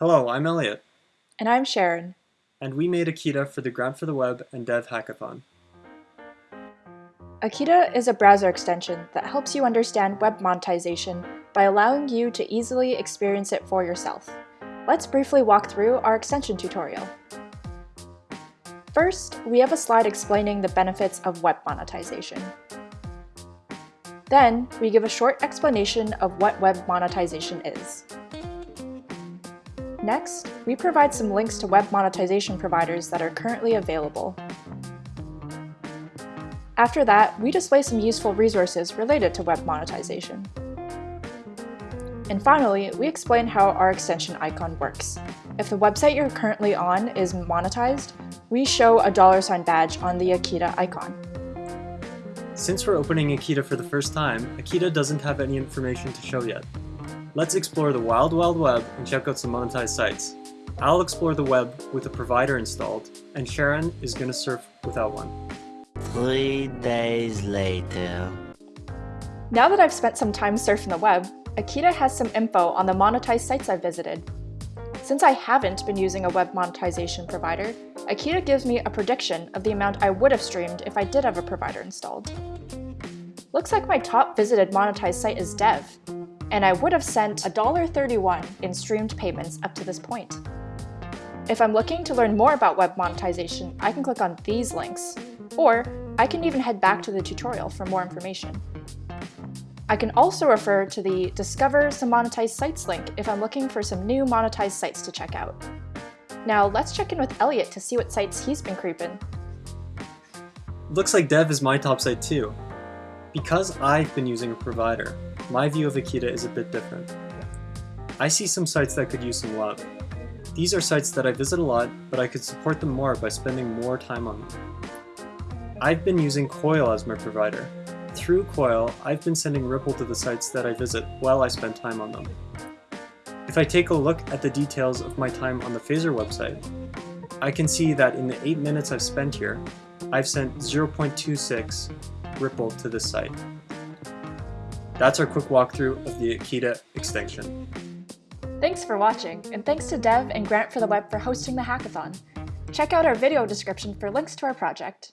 Hello, I'm Elliot. And I'm Sharon. And we made Akita for the Grant for the Web and Dev Hackathon. Akita is a browser extension that helps you understand web monetization by allowing you to easily experience it for yourself. Let's briefly walk through our extension tutorial. First, we have a slide explaining the benefits of web monetization. Then, we give a short explanation of what web monetization is. Next, we provide some links to web monetization providers that are currently available. After that, we display some useful resources related to web monetization. And finally, we explain how our extension icon works. If the website you're currently on is monetized, we show a dollar sign badge on the Akita icon. Since we're opening Akita for the first time, Akita doesn't have any information to show yet. Let's explore the wild wild web and check out some monetized sites. I'll explore the web with a provider installed, and Sharon is gonna surf without one. Three days later. Now that I've spent some time surfing the web, Akita has some info on the monetized sites I've visited. Since I haven't been using a web monetization provider, Akita gives me a prediction of the amount I would have streamed if I did have a provider installed. Looks like my top visited monetized site is Dev, and I would have sent $1.31 in streamed payments up to this point. If I'm looking to learn more about web monetization, I can click on these links, or I can even head back to the tutorial for more information. I can also refer to the Discover some monetized sites link if I'm looking for some new monetized sites to check out. Now let's check in with Elliot to see what sites he's been creeping. Looks like Dev is my top site too. Because I've been using a provider, my view of Akita is a bit different. I see some sites that could use some love. These are sites that I visit a lot, but I could support them more by spending more time on them. I've been using Coil as my provider. Through Coil, I've been sending Ripple to the sites that I visit while I spend time on them. If I take a look at the details of my time on the Phaser website, I can see that in the 8 minutes I've spent here, I've sent 0.26 Ripple to this site. That's our quick walkthrough of the Akita extension. Thanks for watching, and thanks to Dev and Grant for the Web for hosting the hackathon. Check out our video description for links to our project.